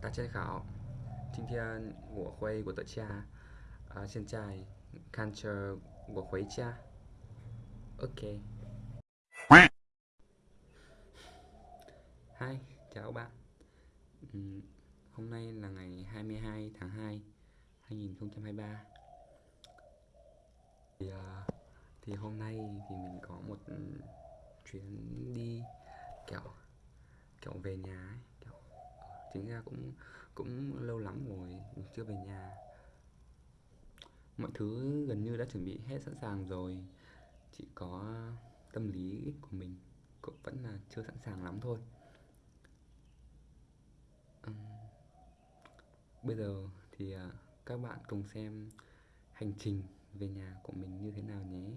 大家好，今天我回我的家，啊、现在看着我回家，OK。Hi, chào các bạn. Ừm, hôm nay là ngày 22 tháng 2 2023. Thì, à, thì hôm nay thì mình có một chuyến đi kiểu kiểu về nhà ấy, kiểu chính ra cũng cũng lâu lắm rồi chưa về nhà. Mọi thứ gần như đã chuẩn bị hết sẵn sàng rồi, chỉ có tâm lý của mình cũng vẫn là chưa sẵn sàng lắm thôi. Bây giờ thì, à, các bạn cùng xem hành trình về nhà của mình như thế nào nhé.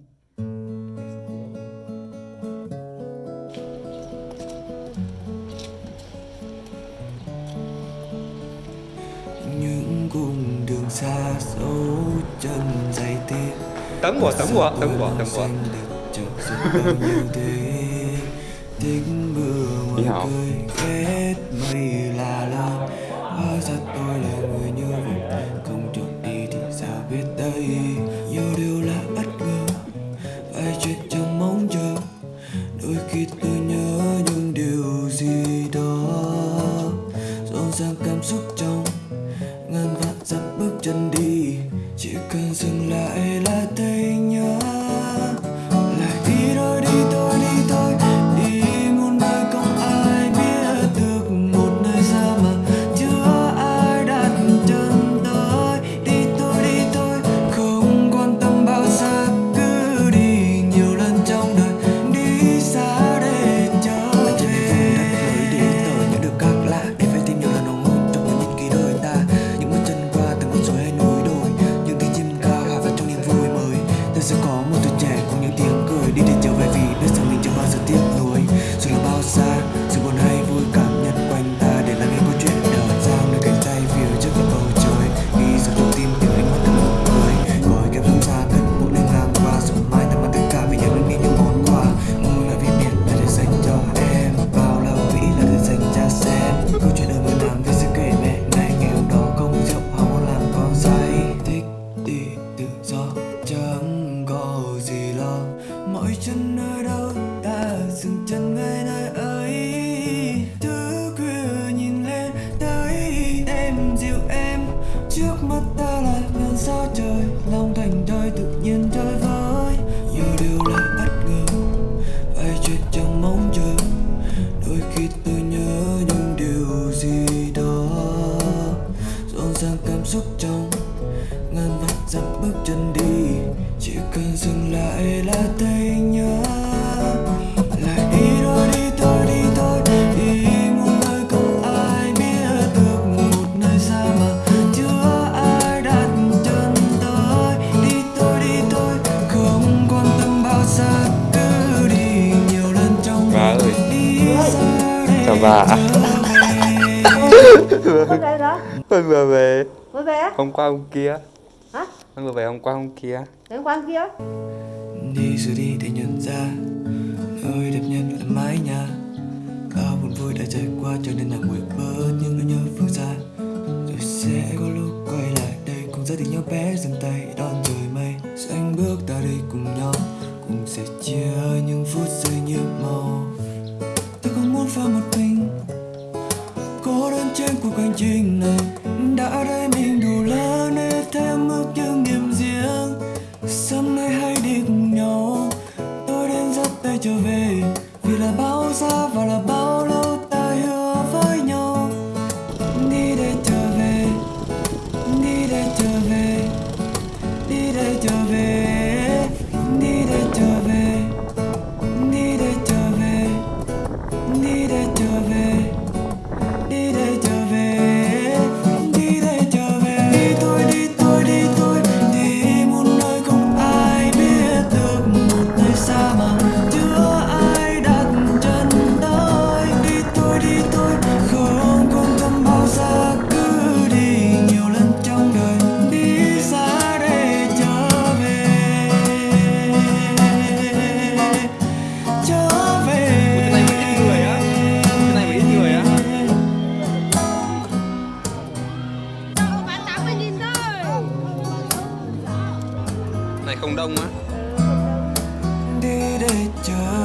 Cung đường xa dấu chân dày tiếc Tấn của, tấn của, tấn của, tấn thế. Tích mưa ngoài cười ghét mây là lớn hóa ra tôi là người như vậy không được đi thì sao biết đây? Nhiều điều là bất ngờ. Vài chuyện trong mong chờ. Đôi khi tôi nhớ những điều gì đó. Rộn ràng cảm xúc trong chân đi chỉ cần dừng lại là tên xúc trong. Ngàn vạn dặm bước chân đi chỉ cần dừng lại là thấy nhớ. Lại đi thôi đi thôi đi thôi đi một nơi không ai biết được. Một nơi xa mà chưa ai đặt chân tới. Đi thôi đi thôi không quan tâm bao xa cứ đi nhiều lần trong Bà ơi. Chào bà. trở về Mới về á? hôm qua hôm kia. Hả? Tôi vừa về hôm qua hôm kia. Đến quán kia? Đi rồi đi để nhận ra nơi đẹp nhất là mái nhà. Bao buồn vui đã trải qua cho nên là nguội bớt những nỗi nhớ phương xa rồi sẽ có lúc quay lại đây cùng gia đình nhau bé dừng tay đón trời mây. Xanh bước ta đi cùng nhau cùng sẽ chia những phút giây như màu. Tôi không muốn pha một mình cô đơn trên cuộc hành trình này đã đây mình đủ lớn để thêm ước những niềm riêng. Sớm nay hãy đi cùng nhau, Tôi đến dắt tay trở về. Vì là bao xa và là bao cộng đồng á. Đi để chờ.